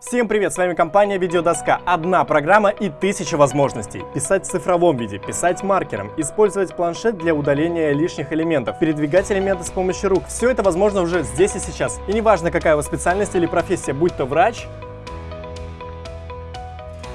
Всем привет, с вами компания Видеодоска. Одна программа и тысяча возможностей. Писать в цифровом виде, писать маркером, использовать планшет для удаления лишних элементов, передвигать элементы с помощью рук. Все это возможно уже здесь и сейчас. И неважно, какая у вас специальность или профессия, будь то врач,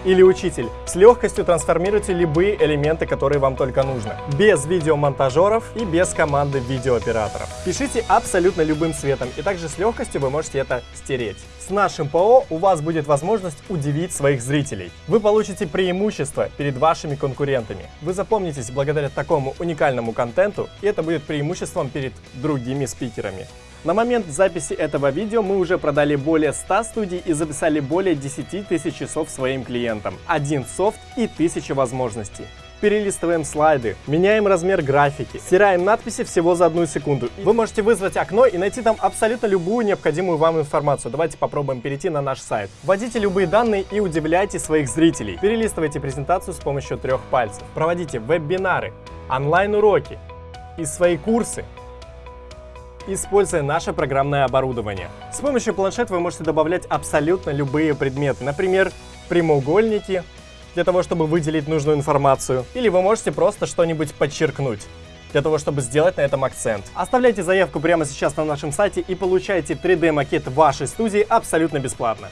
или учитель. С легкостью трансформируйте любые элементы, которые вам только нужно. Без видеомонтажеров и без команды видеооператоров. Пишите абсолютно любым цветом, и также с легкостью вы можете это стереть. С нашим ПО у вас будет возможность удивить своих зрителей. Вы получите преимущество перед вашими конкурентами. Вы запомнитесь благодаря такому уникальному контенту, и это будет преимуществом перед другими спикерами. На момент записи этого видео мы уже продали более 100 студий и записали более 10 тысяч часов своим клиентам. Один софт и тысяча возможностей перелистываем слайды, меняем размер графики, стираем надписи всего за одну секунду. Вы можете вызвать окно и найти там абсолютно любую необходимую вам информацию. Давайте попробуем перейти на наш сайт. Вводите любые данные и удивляйте своих зрителей. Перелистывайте презентацию с помощью трех пальцев. Проводите вебинары, онлайн-уроки и свои курсы используя наше программное оборудование. С помощью планшета вы можете добавлять абсолютно любые предметы, например, прямоугольники, для того, чтобы выделить нужную информацию, или вы можете просто что-нибудь подчеркнуть для того, чтобы сделать на этом акцент. Оставляйте заявку прямо сейчас на нашем сайте и получайте 3D-макет вашей студии абсолютно бесплатно.